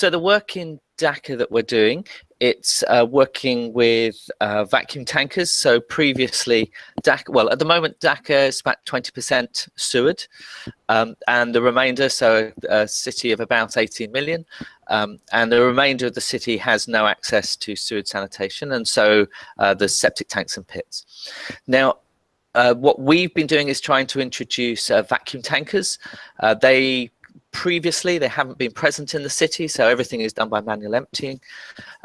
So the work in Dhaka that we're doing, it's uh, working with uh, vacuum tankers. So previously, Dhaka, well, at the moment, Dhaka is about 20% sewered, um, and the remainder, so a city of about 18 million, um, and the remainder of the city has no access to sewage sanitation, and so uh, there's septic tanks and pits. Now, uh, what we've been doing is trying to introduce uh, vacuum tankers. Uh, they previously they haven't been present in the city, so everything is done by manual emptying.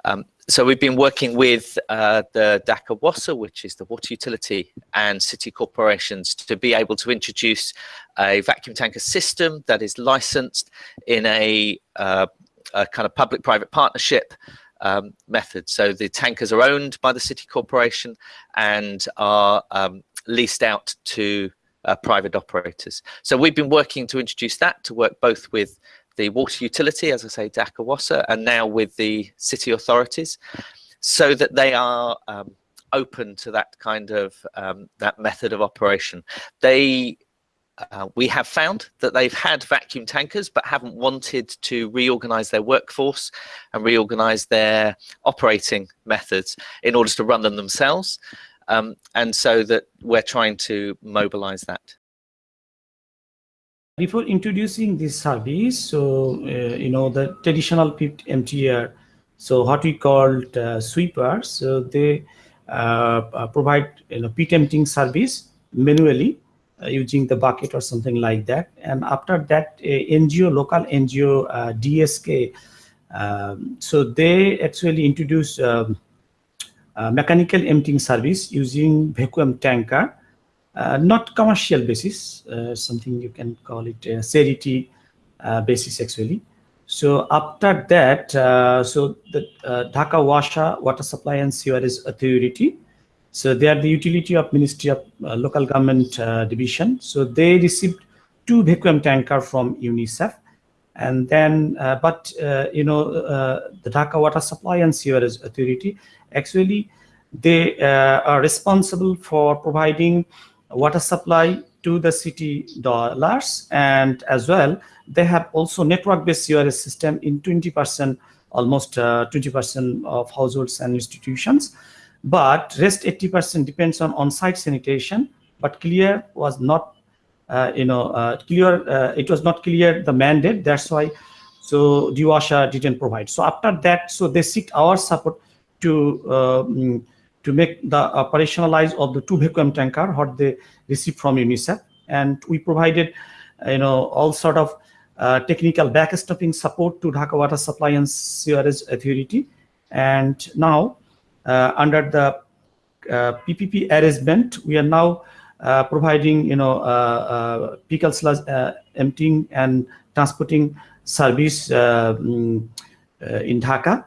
Um, so we've been working with uh, the Dhaka WASA, which is the water utility, and city corporations to be able to introduce a vacuum tanker system that is licensed in a, uh, a kind of public-private partnership um, method. So the tankers are owned by the city corporation and are um, leased out to uh, private operators. So we've been working to introduce that to work both with the water utility, as I say, Dhaka WASA, and now with the city authorities, so that they are um, open to that kind of um, that method of operation. They uh, we have found that they've had vacuum tankers but haven't wanted to reorganize their workforce and reorganize their operating methods in order to run them themselves. Um, and so that we're trying to mobilize that. Before introducing this service, so, uh, you know, the traditional MTR, so what we called uh, sweepers, so they uh, uh, provide, you know, pit emptying service manually uh, using the bucket or something like that. And after that, NGO, local NGO, uh, DSK, um, so they actually introduced um, uh, mechanical emptying service using vacuum tanker, uh, not commercial basis, uh, something you can call it a charity basis actually. So after that, so the Dhaka WASA Water Supply and Sewerage Authority, so they are the utility of Ministry of uh, Local Government uh, Division. So they received two vacuum tanker from UNICEF. And then, uh, but, you know, the Dhaka Water Supply and Sewerage Authority actually they uh, are responsible for providing water supply to the city dollars. And as well they have also network-based sewerage system in 20% almost 20% uh, of households and institutions. But rest 80% depends on on-site sanitation. But clear was not uh, you know uh, clear uh, it was not clear the mandate that's why so DWASA didn't provide. So after that so they seek our support to um, to make the operationalize of the two vacuum tanker what they received from UNICEF. And we provided you know all sort of uh, technical backstopping support to Dhaka Water Supply and Sewerage Authority. And now uh, under the uh, PPP arrangement we are now uh, Uh, providing you know uh, uh fecal sludge uh, emptying and transporting service mm, in Dhaka.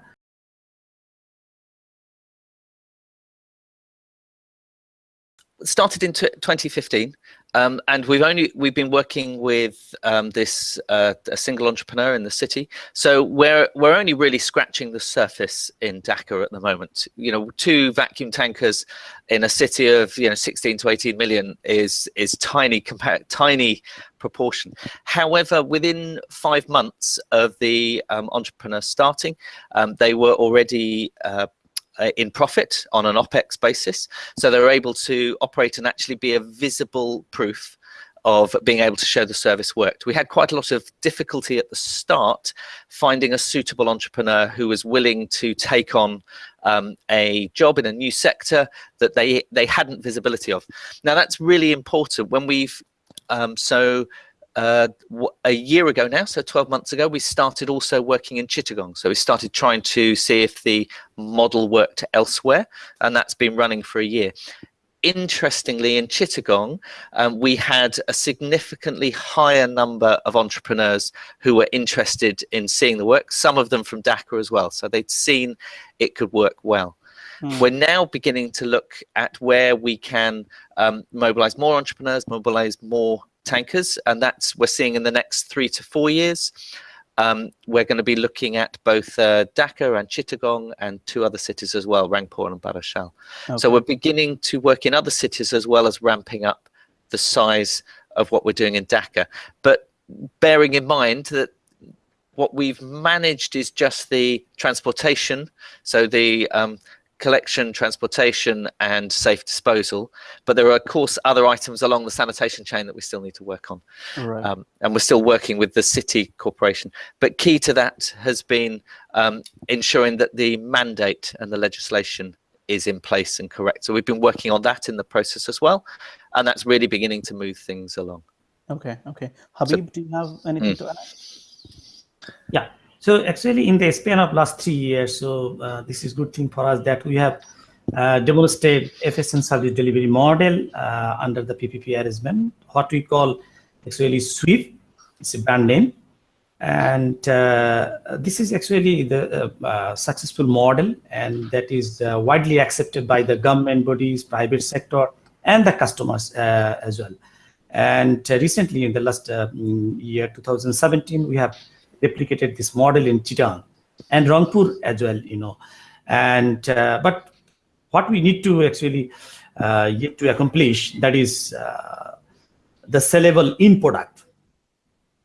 Started in 2015 um, and we've only we've been working with um, this uh, a single entrepreneur in the city. So we're we're only really scratching the surface in Dhaka at the moment. You know two vacuum tankers in a city of you know 16 to 18 million is is tiny tiny proportion. However within five months of the um, entrepreneur starting um, they were already uh, uh, in profit on an OPEX basis. So they're able to operate and actually be a visible proof of being able to show the service worked. We had quite a lot of difficulty at the start finding a suitable entrepreneur who was willing to take on um, a job in a new sector that they they hadn't visibility of. Now that's really important when we've um, so uh, a year ago now, so 12 months ago, we started also working in Chittagong. So we started trying to see if the model worked elsewhere, and that's been running for a year. Interestingly, in Chittagong, um, we had a significantly higher number of entrepreneurs who were interested in seeing the work, some of them from Dhaka as well. So they'd seen it could work well. Hmm. We're now beginning to look at where we can um, mobilize more entrepreneurs, mobilize more tankers, and that's we're seeing in the next three to four years. Um, we're going to be looking at both uh, Dhaka and Chittagong and two other cities as well, Rangpur and Barashal. Okay. So we're beginning to work in other cities as well as ramping up the size of what we're doing in Dhaka. But bearing in mind that what we've managed is just the transportation, so the um, collection, transportation, and safe disposal. But there are, of course, other items along the sanitation chain that we still need to work on. Right. Um, and we're still working with the city corporation. But key to that has been um, ensuring that the mandate and the legislation is in place and correct. So we've been working on that in the process as well. And that's really beginning to move things along. Okay, okay. Habib, do you have anything to add? Yeah. So actually, in the span of last three years, so uh, this is good thing for us that we have uh, demonstrated FSM service delivery model uh, under the PPP arrangement, what we call actually SWIFT. It's a brand name, and uh, this is actually the uh, uh, successful model, and that is widely accepted by the government bodies, private sector, and the customers as well. And recently, in the last mm, year 2017, we have replicated this model in Chittagong and Rangpur as well, you know. And uh, but what we need to actually uh, yet to accomplish that is uh, the sellable in product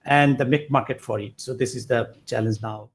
and the make market for it. So this is the challenge now.